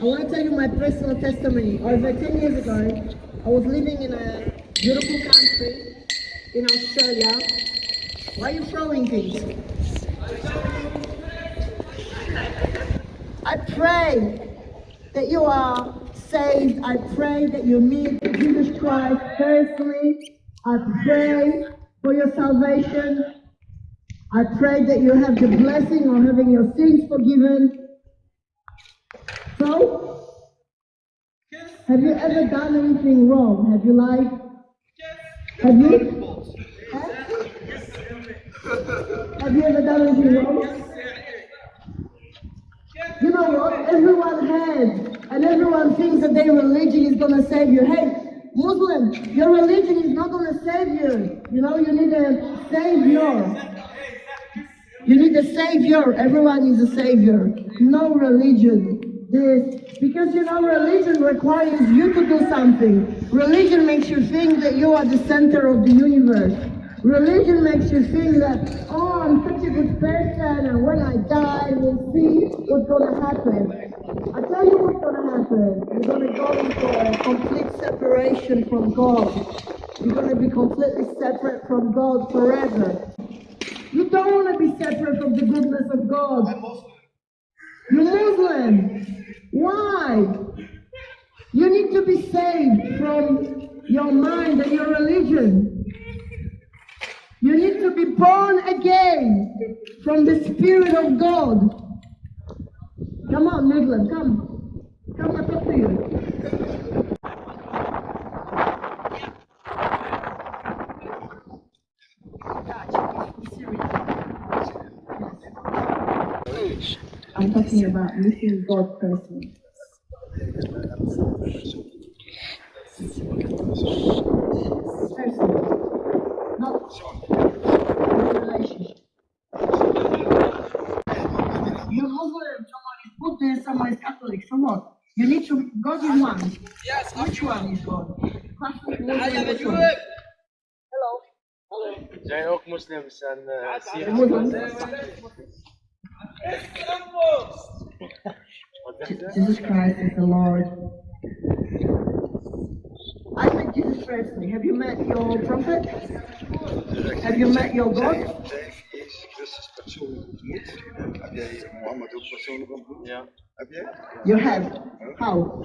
I want to tell you my personal testimony. Over uh, 10 years ago, I was living in a beautiful country in Australia. Why are you throwing things? I pray that you are saved. I pray that you meet Jesus Christ personally. I pray for your salvation. I pray that you have the blessing of having your sins forgiven. So, have you ever done anything wrong? Have you lied? Have you? Have you ever done anything wrong? You know what? Everyone has, and everyone thinks that their religion is going to save you. Hey, Muslim, your religion is not going to save you. You know, you need a savior. You need a savior. Everyone is a savior. No religion. This because you know religion requires you to do something. Religion makes you think that you are the center of the universe. Religion makes you think that, oh, I'm such a good person, and when I die, we'll see what's going to happen. I tell you what's going to happen. You're going to go into a complete separation from God. You're going to be completely separate from God forever. You don't want to be separate from the goodness of God. You're Muslim. Why? You need to be saved from your mind and your religion. You need to be born again from the Spirit of God. Come on, Muslim, come. Come, I talk to you. I'm talking about meeting God personally. Personally. Not in relationship. You're Muslim, someone is Buddhist, someone is Catholic, so what? You need to, God is one. Yes, Which one is God? Catholic, Muslim, Hello. which one? Hello. zijn ook moslims en uh, The Syriërs. Muslims. Wat zeg je? Jesus Christ is the Lord. I met Jesus personally. Have you met your prophet? Have you met your God? You have. How?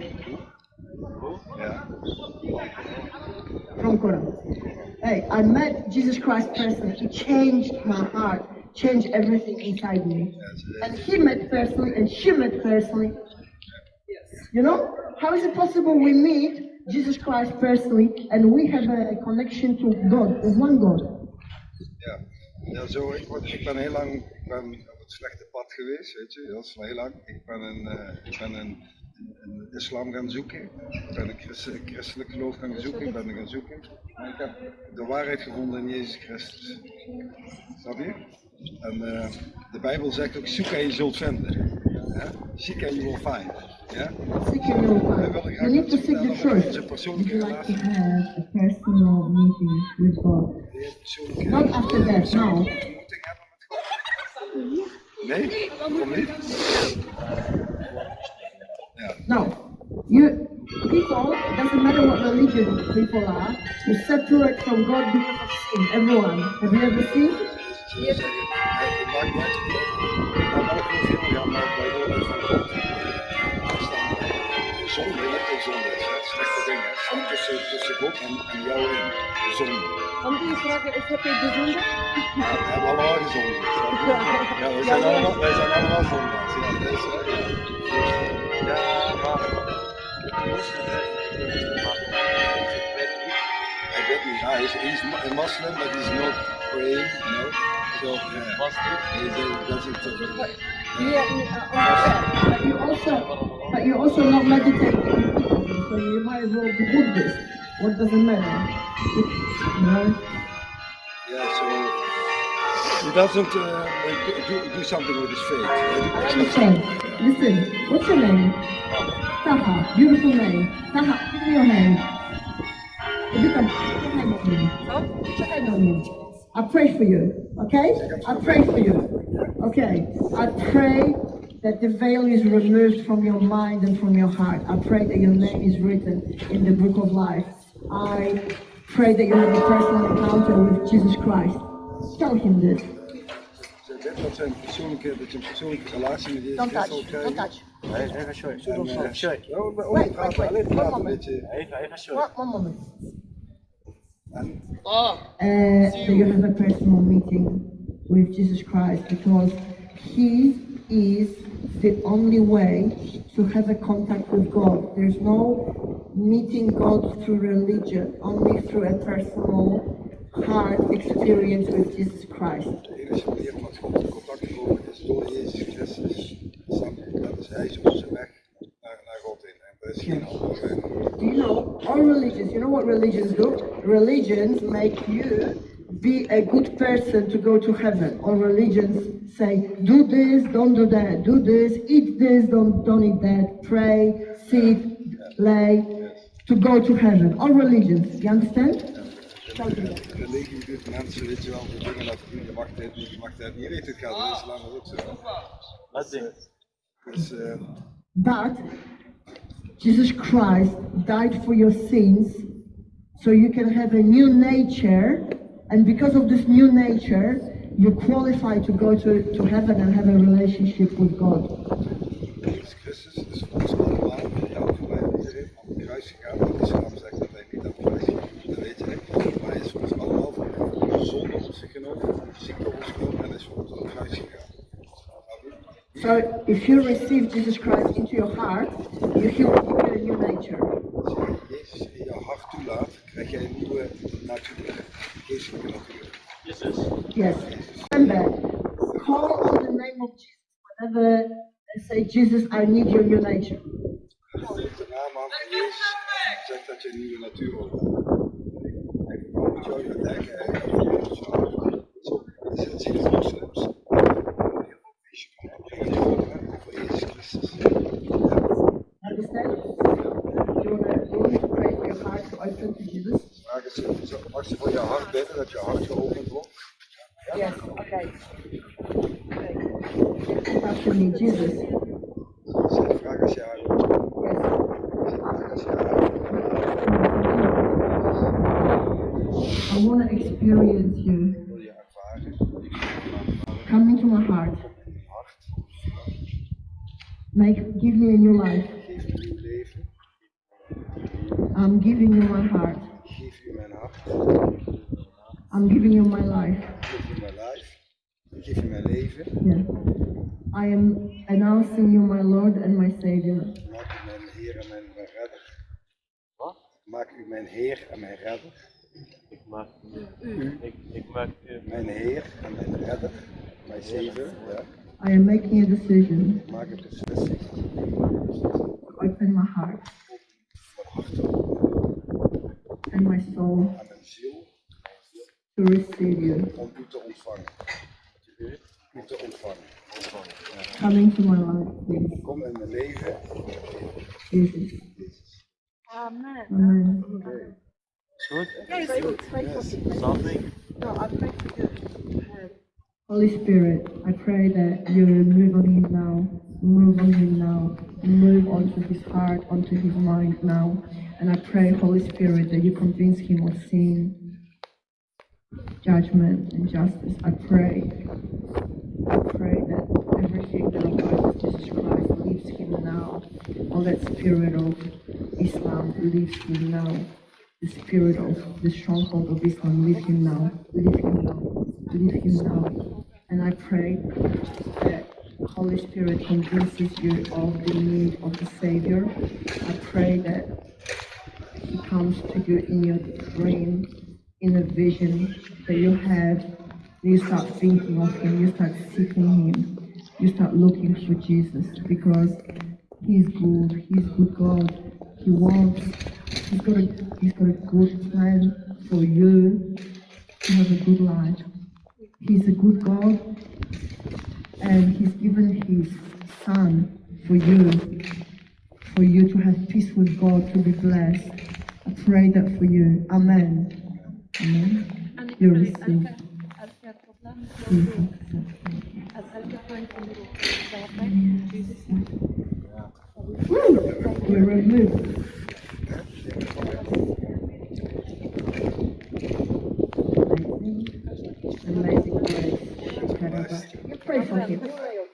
From Quran. Hey, I met Jesus Christ personally. He changed my heart, changed everything inside me. And he met personally, and she met personally. You know, how is it possible we meet Jesus Christ personally and we have a, connection to God, of one God? Ja. Ja, zo, ik, word, ik ben heel lang op het slechte pad geweest, weet je, wel heel lang. Ik ben een, eh, ik ben een, een islam gaan zoeken, ik ben een christelijk geloof gaan zoeken, ik ben gaan zoeken. Maar ik heb de waarheid gevonden in Jezus Christus. Snap je? En eh, de Bijbel zegt ook, zoek en je zult vinden. Ja? Seek and you will find. Ja? Seek and you will find. You need to seek the truth. Onze persoonlijke you like to relatie. have a personal meeting with God? Je Not after that, no. ontmoeting hebben met God? Nee? Waarom niet? Ja. No. You people, it doesn't matter what religion people are, you separate from God because of sin. Everyone. Have you ever seen? Ze zeggen, het maakt niet uit naar welk hoeveel ja, maar bij de orde van God. Zonde, je hebt ook zonde, slechte dingen. Tussen, en, jou in. Vragen, is heb je de zonde? We? Ja, wij zijn allemaal, wij zijn allemaal. Ja, maar Hij weet niet, ja, hij is, hij is a Muslim, but he's not praying, you know. So, yeah. Was niet. He he doesn't. Uh, Yeah, uh, but you also, but you also not meditating. So you might as well be Buddhist. What does it matter? You know? Yeah, so he doesn't uh, do, do something with his faith. Listen, listen. What's your name? Taha. Beautiful name. Taha, give me your hand. Ibita, check hand on me. Check hand on me. I pray for you. Okay? I pray for you. Okay. I pray that the veil is removed from your mind and from your heart. I pray that your name is written in the book of life. I pray that you have a personal encounter with Jesus Christ. Tell him this. Zeg zijn persoonlijke, dat je persoonlijke relatie met Jezus Don't Christus touch. Don't touch. Nee, even show. En, Show. ja, we- we Wait, wait, wait. alleen One praten moment. Even, even show. One, one moment. En uh, that you have a personal meeting with Jesus Christ because He is the only way to have a contact with God. There's no meeting God through religion, only through a personal heart experience with Jesus Christ. de enige manier om met God in contact te komen is door Jezus Christus. Snap je? Dat is Hij is onze weg naar, naar God in. En is geen andere weg. Do you know all religions? You know what religions do? Religions make you be a good person to go to heaven. All religions say, do this, don't do that, do this, eat this, don't don't eat that, pray, sit, lay, to go to heaven. All religions, you understand? Religie doet mensen, weet je wel, de dingen laten doen. Je mag dit niet, je mag dat niet. Je weet het gaat in de islam is ook zo. Wat ding? Dus But Jesus Christ died for your sins so you can have a new nature, and because of this new nature, you qualify to go to, to heaven and have a relationship with God ons genomen en hij is voor ons aan het kruis gegaan. So if you receive Jesus Christ into your heart, you heal get a new nature. Als je Jezus in jouw hart toelaat, krijg jij een nieuwe natuur, geestelijke natuur. Jezus. Yes. Remember, call on the name of Jesus whenever they say, Jesus, I need your new nature. Roep de naam aan van Jezus, zeg dat je een nieuwe natuur wilt. En waarom moet je ook aan denken, hè? Zo, je zit zien de moslims. Heel veel feestje komen brengen die horen over Jezus Christus. Understand? You want you want me to pray for your heart to open to Jesus? Vraag eens, zo- mag ze voor je hart bidden, dat je hart geopend wordt? Yes, okay. After me, Jesus. Zeg, vraag als je haar, Yes. vraag als je haar, I want to experience you. wil je ervaren, Come into my heart. Make, give me a new life. geef me nieuw leven, I'm giving you my heart. ik geef u mijn hart, I'm giving you my life. ik geef u mijn lijf, ik geef u mijn leven, Yeah. I am announcing you my Lord and my Savior. maak u mijn Heer en mijn, mijn redder. Wat? Maak u mijn Heer en mijn redder. Ik maak u. Ik, ik maak u. Mijn Heer en mijn redder. Mijn Savior. Ja. I am making a decision. Maak een beslissing. Open my heart Mijn hart open and my soul en mijn ziel to receive you. om ontvangen. Come into my life, please. Kom in mijn leven. Jesus. Jezus. Amen. Is goed? Something. No, I pray. Holy Spirit, I pray that you move on him now, move on him now, move onto his heart, onto his mind now. And I pray, Holy Spirit, that you convince him of sin, judgment, and justice. I pray, I pray that everything that opposes Jesus Christ leaves him now. All that spirit of Islam leaves him now. The spirit of the stronghold of Islam, leave him now, leave him now, leave him now. And I pray that Holy Spirit convinces you of the need of the Savior. I pray that He comes to you in your dream, in a vision that you have. You start thinking of Him, you start seeking Him, you start looking for Jesus because He's good, He's good God. He wants, He's got a, He's got a good plan for you to have a good life. He's a good God and He's given His Son for you, for you to have peace with God, to be blessed. I pray that for you. Amen. We're removed. Amazing grace. You pray for him.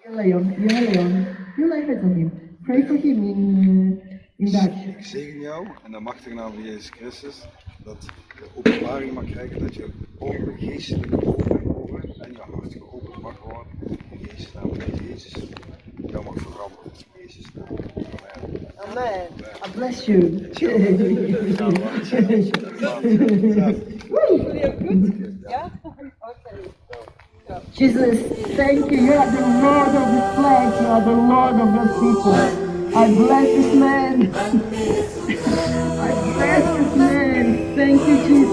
You lay on, you lay on, you lay hands on him. Pray for him in, uh, in Dutch. Ik zegen jou in de machtige naam van Jezus Christus dat je openbaring mag krijgen, dat je ogen, geestelijke ogen mag worden en je hart geopend mag worden. In Jezus naam, dat Jezus jou mag veranderen. In Jezus naam. Amen. I bless you. Jesus, thank you. You are the Lord of the flesh. You are the Lord of the people. I bless this man. Thank you, Jesus.